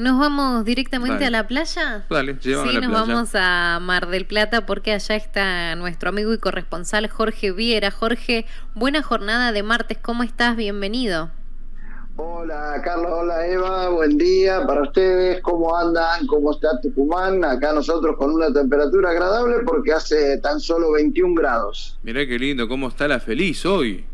¿Nos vamos directamente a la playa? Dale, llevamos sí, a la nos playa. vamos a Mar del Plata porque allá está nuestro amigo y corresponsal Jorge Viera. Jorge, buena jornada de martes, ¿cómo estás? Bienvenido. Hola Carlos, hola Eva, buen día para ustedes, ¿cómo andan? ¿Cómo está Tucumán? Acá nosotros con una temperatura agradable porque hace tan solo 21 grados. Mirá qué lindo, cómo está la feliz hoy.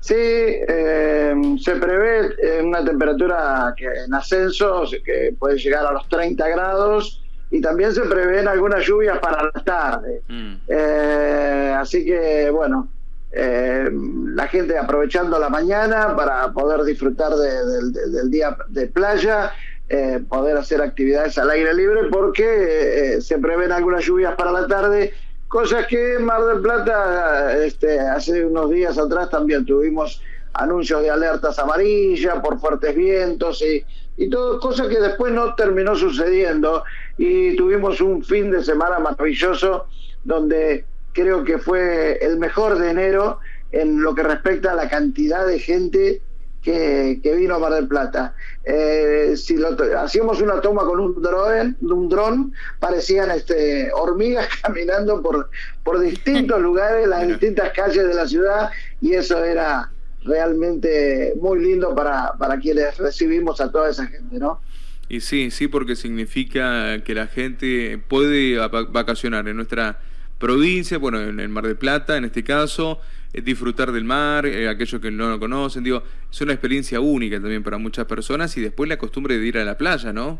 Sí, eh, se prevé eh, una temperatura que en ascenso, que puede llegar a los 30 grados y también se prevén algunas lluvias para la tarde. Mm. Eh, así que bueno, eh, la gente aprovechando la mañana para poder disfrutar de- de- de- del día de playa, eh, poder hacer actividades al aire libre porque eh, se prevén algunas lluvias para la tarde, cosas que Mar del Plata este, hace unos días atrás también tuvimos anuncios de alertas amarillas por fuertes vientos y, y todo, cosa que después no terminó sucediendo. Y tuvimos un fin de semana maravilloso donde creo que fue el mejor de enero en lo que respecta a la cantidad de gente que, que vino a Mar del Plata. Eh, si lo hacíamos una toma con un dron, un dron parecían este, hormigas caminando por, por distintos lugares, las distintas calles de la ciudad, y eso era realmente muy lindo para, para quienes recibimos a toda esa gente, ¿no? Y sí, sí, porque significa que la gente puede va- vacacionar en nuestra provincia, bueno, en el Mar de Plata, en este caso, disfrutar del mar, eh, aquellos que no lo conocen, digo, es una experiencia única también para muchas personas y después la costumbre de ir a la playa, ¿no?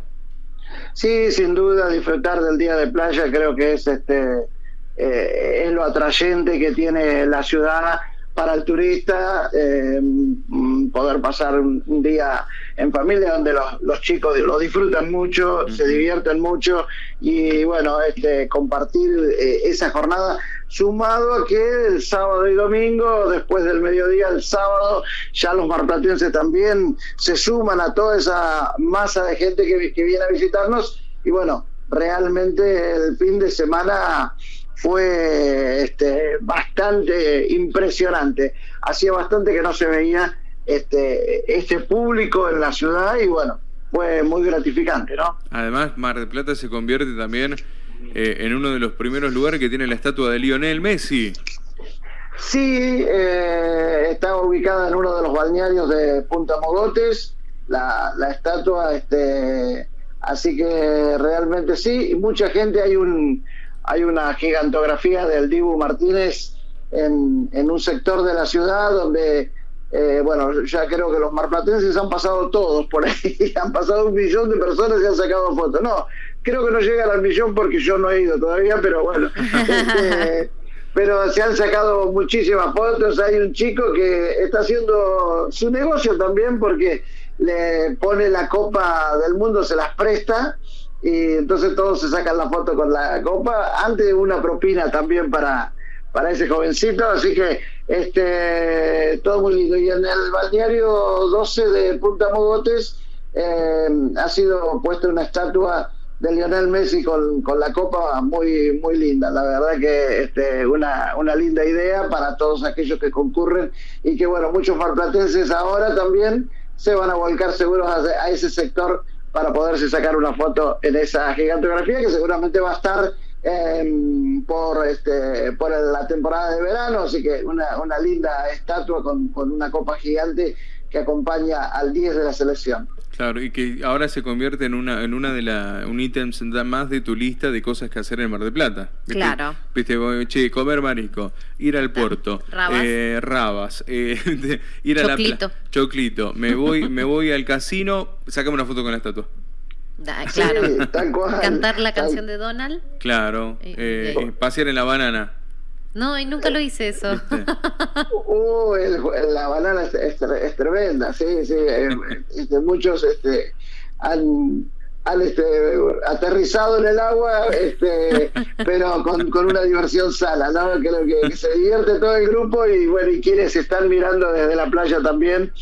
Sí, sin duda, disfrutar del día de playa creo que es este eh, es lo atrayente que tiene la ciudad para el turista, eh, poder pasar un, día en familia donde los, los chicos lo disfrutan mucho, se divierten mucho y bueno, este compartir eh, esa jornada sumado a que el sábado y domingo, después del mediodía, el sábado, ya los marplatenses también se suman a toda esa masa de gente que, que viene a visitarnos y bueno, realmente el fin de semana fue este, bastante impresionante. Hacía bastante que no se veía este, este público en la ciudad y bueno, fue muy gratificante, ¿no? Además, Mar del Plata se convierte también eh, en uno de los primeros lugares que tiene la estatua de Lionel Messi. Sí, eh, está ubicada en uno de los balnearios de Punta Mogotes, la, la estatua, este, así que realmente sí, y mucha gente, hay un hay una gigantografía del Dibu Martínez en, en un sector de la ciudad donde, eh, bueno, ya creo que los marplatenses han pasado todos por ahí, han pasado un millón de personas y han sacado fotos. No, creo que no llegan al millón porque yo no he ido todavía, pero bueno. este, pero se han sacado muchísimas fotos. Hay un chico que está haciendo su negocio también porque le pone la copa del mundo, se las presta y entonces todos se sacan la foto con la copa. Antes una propina también para, para ese jovencito, así que este todo muy lindo. Y en el balneario 12 de Punta Mogotes eh, ha sido puesta una estatua de Lionel Messi con, con la copa muy muy linda. La verdad que este, una, una linda idea para todos aquellos que concurren y que bueno, muchos marplatenses ahora también se van a volcar seguros a, ese sector para poderse sacar una foto en esa gigantografía que seguramente va a estar eh, por este por la temporada de verano, así que una, una linda estatua con, con una copa gigante que acompaña al 10 de la selección. Claro, y que ahora se convierte en una en una de la un ítem más de tu lista de cosas que hacer en Mar del Plata. ¿Viste? Claro. Viste, che, comer marisco, ir al puerto, Rabas. eh, rabas, eh, ir a la Choclito. playa, choclito, me voy me voy al casino, sacame una foto con la estatua. Da- claro. Sí, tal cual. Cantar la Tal- canción de Donald. Claro, Eh, eh, eh. pasear en la banana. No, y nunca lo hice eso. Uh, el- la banana es, es tre- es tremenda, sí, sí. eh, este, muchos este, han, han este, aterrizado en el agua, este, pero con, con una diversión sana, ¿no? Creo que, que se divierte todo el grupo y bueno, y quienes están mirando desde la playa también.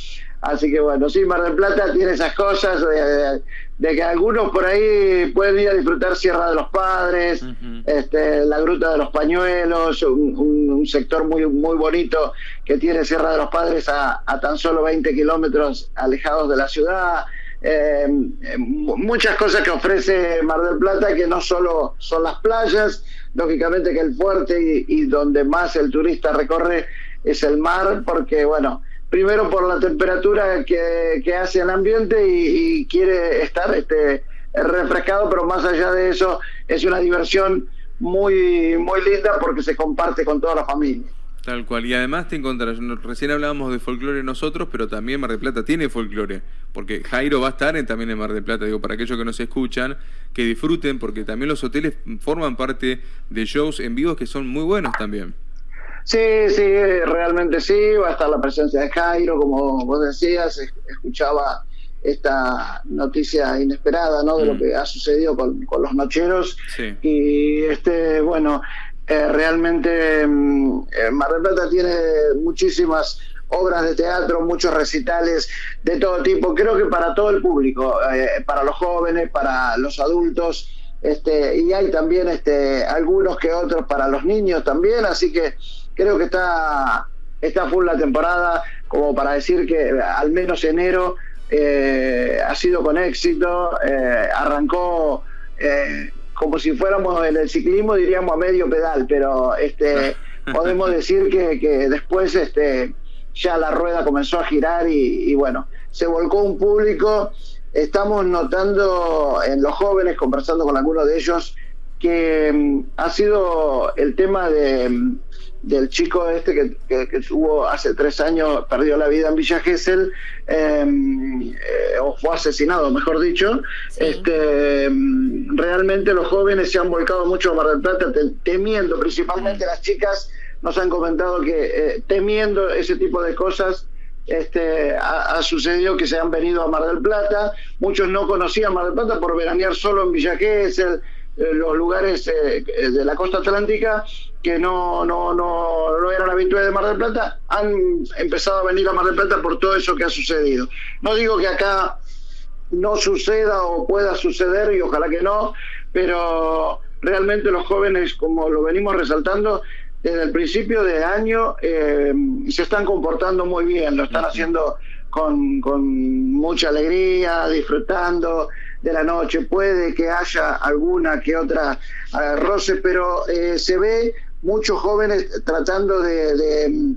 Así que bueno, sí, Mar del Plata tiene esas cosas de, de- de que algunos por ahí pueden ir a disfrutar Sierra de los Padres, este, la Gruta de los Pañuelos, un, un- un sector muy, muy bonito que tiene Sierra de los Padres a, a tan solo 20 kilómetros alejados de la ciudad. eh, muchas cosas que ofrece Mar del Plata, que no solo son las playas, lógicamente que el fuerte y, donde más el turista recorre es el mar, porque bueno, primero por la temperatura que, hace el ambiente y, quiere estar este, refrescado, pero más allá de eso es una diversión muy, muy linda porque se comparte con toda la familia. Tal cual. Y además te encontrarás, recién hablábamos de folclore nosotros, pero también Mar del Plata tiene folclore, porque Jairo va a estar en, también en Mar del Plata, digo, para aquellos que nos escuchan, que disfruten, porque también los hoteles forman parte de shows en vivo que son muy buenos también. Sí, sí, realmente sí, va a estar la presencia de Jairo, como vos decías, escuchaba esta noticia inesperada, ¿no? De lo mm. que ha sucedido con, con los nocheros. Sí. Y este, bueno, eh, realmente mm, eh, Mar del Plata tiene muchísimas obras de teatro, muchos recitales de todo tipo, creo que para todo el público, eh, para los jóvenes, para los adultos, este, y hay también este, algunos que otros para los niños también, así que creo que está, está full la temporada, como para decir que al menos enero ha sido con éxito, arrancó como si fuéramos en el ciclismo, diríamos a medio pedal, pero este podemos decir que, que después este ya la rueda comenzó a girar y, bueno, se volcó un público. Estamos notando en los jóvenes, conversando con algunos de ellos, que mm, ha sido el tema de, mm, del chico este que, que, hace tres años, perdió la vida en Villa Gesell, em, eh, o fue asesinado, mejor dicho. Este, em, realmente los jóvenes se han volcado mucho a Mar del Plata, temiendo, principalmente las chicas nos han comentado que eh, temiendo ese tipo de cosas, este, ha, sucedido que se han venido a Mar del Plata, muchos no conocían Mar del Plata por veranear solo en Villa Gesell, eh, los lugares de la costa atlántica que no, no, no, no eran habituales de Mar del Plata, han empezado a venir a Mar del Plata por todo eso que ha sucedido. No digo que acá no suceda o pueda suceder, y ojalá que no, pero realmente los jóvenes, como lo venimos resaltando, desde el principio de año eh, se están comportando muy bien, lo están haciendo con, con mucha alegría, disfrutando de la noche. Puede que haya alguna que otra eh, roce, pero eh, se ve muchos jóvenes tratando de,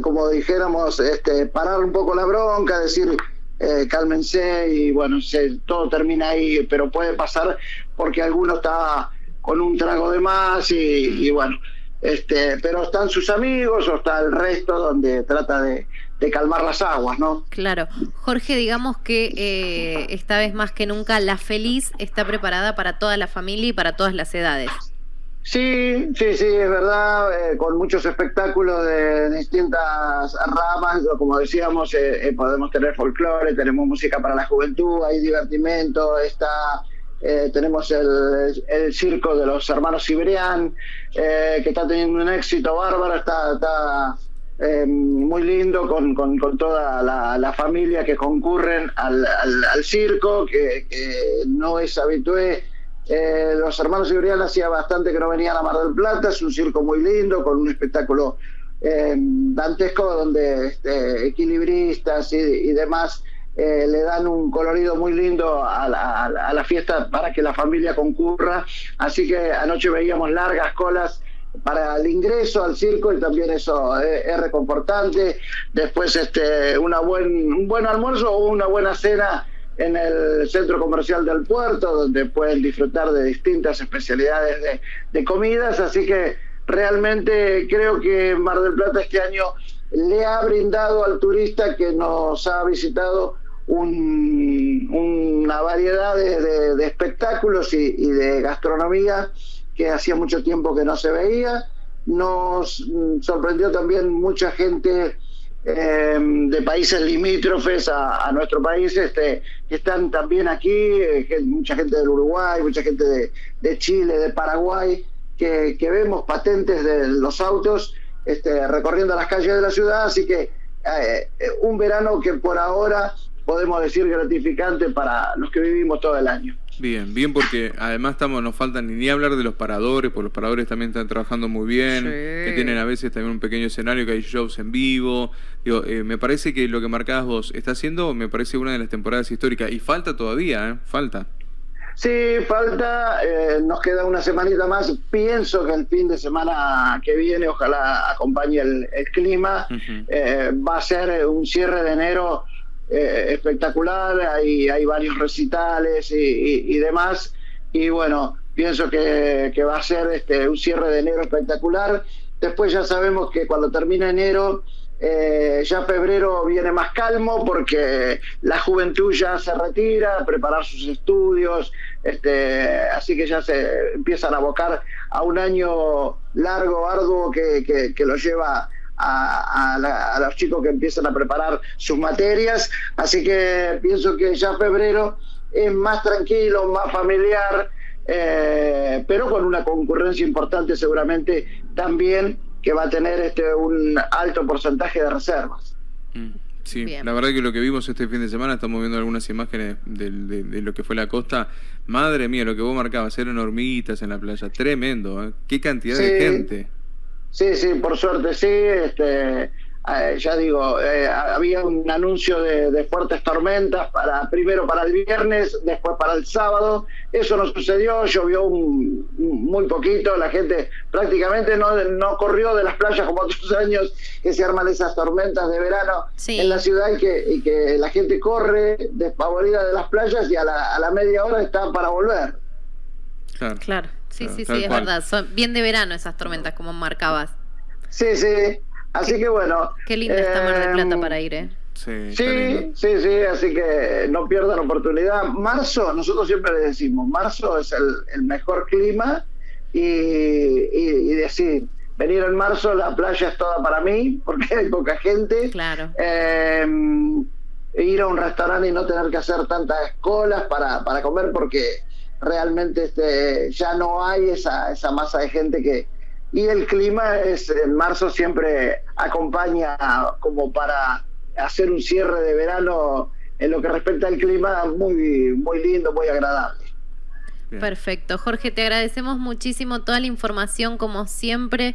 como dijéramos, este, parar un poco la bronca, decir, eh, cálmense y bueno, se, todo termina ahí, pero puede pasar porque alguno está con un trago de más y, bueno, este, pero están sus amigos o está el resto donde trata de, calmar las aguas, ¿no? Claro. Jorge, digamos que eh, esta vez más que nunca la feliz está preparada para toda la familia y para todas las edades. Sí, sí, sí, es verdad, eh, con muchos espectáculos de distintas ramas, como decíamos, eh, eh, podemos tener folclore, tenemos música para la juventud, hay divertimento, está, tenemos el, circo de los hermanos Siberian, que está teniendo un éxito bárbaro, está, está muy lindo con, con, toda la, la, familia que concurren al, al, circo, que, que no es habitué eh, los hermanos Ibrián hacía bastante que no venían a Mar del Plata, es un circo muy lindo, con un espectáculo eh, dantesco donde este, equilibristas y, demás eh, le dan un colorido muy lindo a la, fiesta para que la familia concurra. Así que anoche veíamos largas colas para el ingreso al circo y también eso es, reconfortante. Después este, una buen, un buen almuerzo o una buena cena en el centro comercial del puerto, donde pueden disfrutar de distintas especialidades de, comidas, así que realmente creo que Mar del Plata este año le ha brindado al turista que nos ha visitado una variedad de, espectáculos y, de gastronomía que hacía mucho tiempo que no se veía. Nos sorprendió también mucha gente Em, de países limítrofes a, nuestro país este, que están también aquí, eh, mucha gente del Uruguay, mucha gente de, Chile, de Paraguay, que, vemos patentes de los autos este, recorriendo las calles de la ciudad, así que eh, eh, un verano que por ahora podemos decir gratificante para los que vivimos todo el año. Bien, bien porque además estamos, nos faltan ni, hablar de los paradores, porque los paradores también están trabajando muy bien, que tienen a veces también un pequeño escenario, que hay shows en vivo. Digo, eh, me parece que lo que marcabas vos está haciendo, me parece una de las temporadas históricas y falta todavía, ¿eh? Falta. Sí, falta, eh, nos queda una semanita más. Pienso que el fin de semana que viene, ojalá acompañe el, clima, eh, va a ser un cierre de enero eh, espectacular, hay, hay varios recitales y, demás. Y bueno, pienso que, va a ser este, un cierre de enero espectacular. Después ya sabemos que cuando termina enero eh, ya febrero viene más calmo porque la juventud ya se retira a preparar sus estudios, este, así que ya se empiezan a abocar a un año largo, arduo que, que, lo lleva a, a, los chicos que empiezan a preparar sus materias. Así que pienso que ya febrero es más tranquilo, más familiar, eh, pero con una concurrencia importante seguramente también que va a tener este un alto porcentaje de reservas. Mm, sí, la verdad que lo que vimos este fin de semana, estamos viendo algunas imágenes de, lo que fue la costa. Madre mía, lo que vos marcabas, eran hormiguitas en la playa, tremendo, ¿eh? qué cantidad de gente. Sí, sí, por suerte sí, este, eh, ya digo, eh, había un anuncio de, fuertes tormentas para primero para el viernes, después para el sábado. Eso no sucedió, llovió muy poquito, la gente prácticamente no, no corrió de las playas como otros años que se arman esas tormentas de verano en la ciudad y que, y que la gente corre despavorida de las playas y a la, a la media hora está para volver. Claro, claro. Sí, sí, sí, es verdad. Son bien de verano esas tormentas, como marcabas. Sí, sí. Así que bueno. Qué linda está Mar del Plata em, para ir, ¿eh? Sí, sí, sí, así que no pierdan oportunidad. Marzo, nosotros siempre le decimos, marzo es el, mejor clima y, y, decir, venir en marzo, la playa es toda para mí, porque hay poca gente. Claro. Em, ir a un restaurante y no tener que hacer tantas colas para, para comer, porque realmente este, ya no hay esa, esa masa de gente que, y el clima es en marzo siempre acompaña como para hacer un cierre de verano en lo que respecta al clima muy muy lindo, muy agradable. Perfecto. Jorge, te agradecemos muchísimo toda la información como siempre.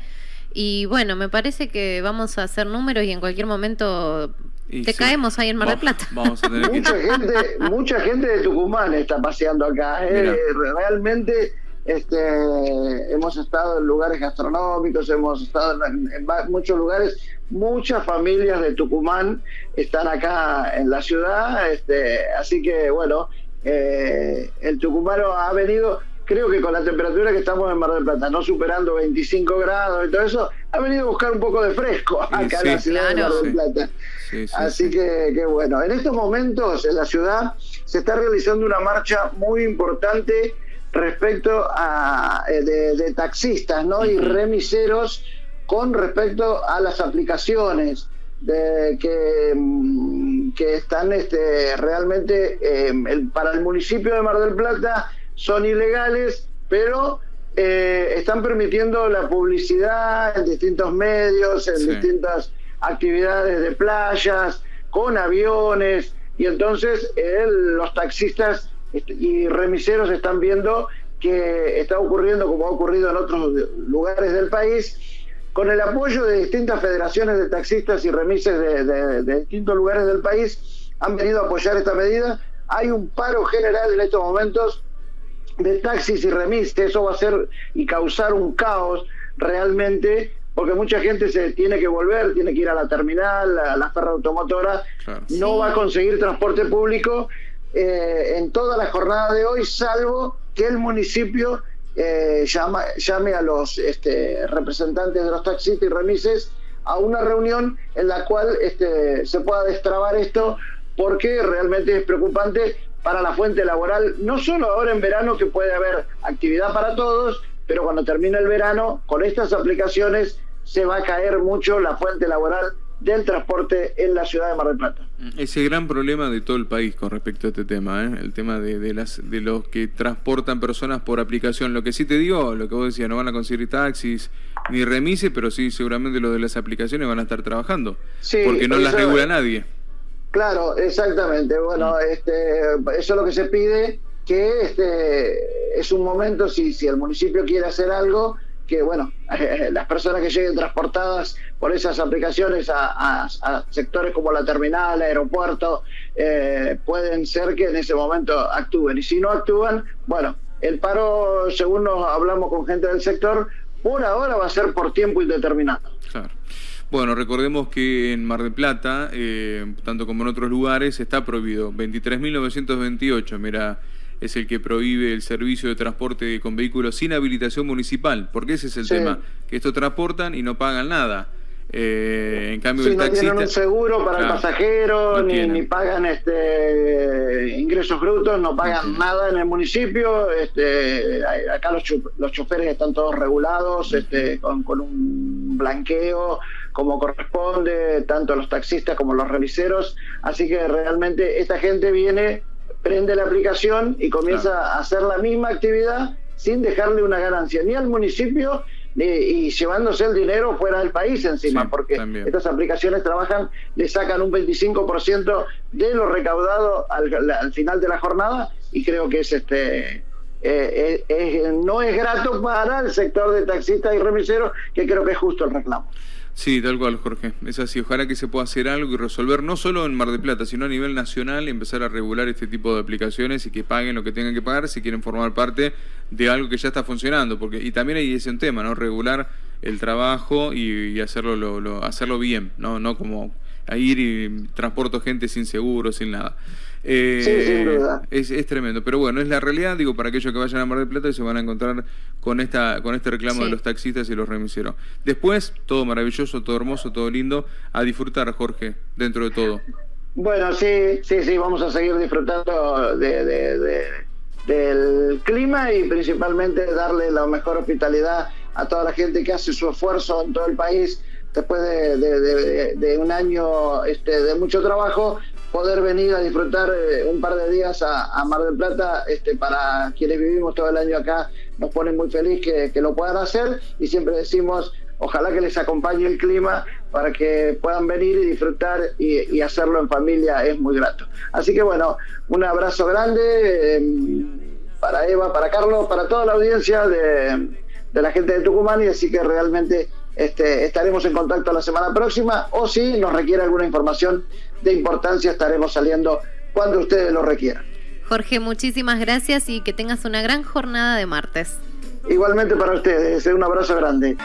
Y bueno, me parece que vamos a hacer números y en cualquier momento te caemos ahí en Mar del Plata. mucha, gente, mucha gente de Tucumán está paseando acá. ¿eh? Realmente este, hemos estado en lugares gastronómicos, hemos estado en, muchos lugares. Muchas familias de Tucumán están acá en la ciudad, este, así que bueno, eh, el tucumano ha venido, creo que con la temperatura que estamos en Mar del Plata, no superando 25 grados y todo eso, ha venido a buscar un poco de fresco acá en la ciudad de Mar del Plata. Así que, que, bueno, en estos momentos en la ciudad se está realizando una marcha muy importante respecto a eh, de, taxistas ¿no? y remiseros con respecto a las aplicaciones de, que, mm, que están este, realmente eh, para el municipio de Mar del Plata son ilegales, pero eh, están permitiendo la publicidad en distintos medios, en distintas actividades de playas, con aviones, y entonces los taxistas este, y remiseros están viendo que está ocurriendo como ha ocurrido en otros lugares del país, con el apoyo de distintas federaciones de taxistas y remises de, distintos lugares del país, han venido a apoyar esta medida. Hay un paro general en estos momentos de taxis y remises, eso va a ser y causar un caos realmente porque mucha gente se tiene que volver, tiene que ir a la terminal, a la ferra automotora, no va a conseguir transporte público eh, en toda la jornada de hoy, salvo que el municipio eh, llame a los este, representantes de los taxistas y remises a una reunión en la cual este, se pueda destrabar esto, porque realmente es preocupante para la fuente laboral, no solo ahora en verano que puede haber actividad para todos, pero cuando termine el verano, con estas aplicaciones se va a caer mucho la fuente laboral del transporte en la ciudad de Mar del Plata. Ese gran problema de todo el país con respecto a este tema, ¿eh? el tema de, las, de los que transportan personas por aplicación. Lo que sí te digo, lo que vos decías, no van a conseguir taxis ni remises, pero sí seguramente los de las aplicaciones van a estar trabajando, porque no las regula nadie. Claro, exactamente. Bueno, mm. este, eso es lo que se pide que este, es un momento, si, si el municipio quiere hacer algo, que bueno, las personas que lleguen transportadas por esas aplicaciones a, sectores como la terminal, el aeropuerto, eh, pueden ser que en ese momento actúen. Y si no actúan, bueno, el paro, según nos hablamos con gente del sector, por ahora va a ser por tiempo indeterminado. Claro. Bueno, recordemos que en Mar del Plata, eh, tanto como en otros lugares, está prohibido. 23.928, mira es el que prohíbe el servicio de transporte con vehículos sin habilitación municipal, porque ese es el tema, que esto transportan y no pagan nada. Eh, en cambio, el no tienen un seguro para el pasajero, ni, pagan este ingresos brutos, no pagan nada en el municipio. Este, acá los, los choferes están todos regulados, este, con, con un blanqueo como corresponde, tanto los taxistas como los reviseros. Así que realmente esta gente viene prende la aplicación y comienza a hacer la misma actividad sin dejarle una ganancia ni al municipio y llevándose el dinero fuera del país encima, porque estas aplicaciones trabajan, le sacan un 25% de lo recaudado al, final de la jornada y creo que es este eh, eh, no es grato para el sector de taxistas y remiseros, que creo que es justo el reclamo. Sí, tal cual, Jorge. Es así. Ojalá que se pueda hacer algo y resolver, no solo en Mar de Plata, sino a nivel nacional, empezar a regular este tipo de aplicaciones y que paguen lo que tengan que pagar si quieren formar parte de algo que ya está funcionando. Porque, y también hay ese tema, ¿no? Regular el trabajo y, hacerlo, lo, hacerlo bien, ¿no? No como a ir y transporto gente sin seguro, sin nada. Eh, es, es, tremendo, pero bueno, es la realidad, digo, para aquellos que vayan a Mar del Plata y se van a encontrar con esta con este reclamo de los taxistas y los remiseros. Después, todo maravilloso, todo hermoso, todo lindo, a disfrutar, Jorge, dentro de todo. Bueno, sí, sí, sí, vamos a seguir disfrutando del clima y principalmente darle la mejor hospitalidad a toda la gente que hace su esfuerzo en todo el país después de, un año este, de mucho trabajo, poder venir a disfrutar eh, un par de días a, Mar del Plata, este, para quienes vivimos todo el año acá, nos pone muy feliz que, lo puedan hacer y siempre decimos, ojalá que les acompañe el clima para que puedan venir y disfrutar y, hacerlo en familia, es muy grato. Así que bueno, un abrazo grande em, para Eva, para Carlos, para toda la audiencia de, de la gente de Tucumán y así que realmente este, estaremos en contacto la semana próxima o si nos requiere alguna información de importancia estaremos saliendo cuando ustedes lo requieran. Jorge, muchísimas gracias y que tengas una gran jornada de martes. Igualmente para ustedes, un abrazo grande.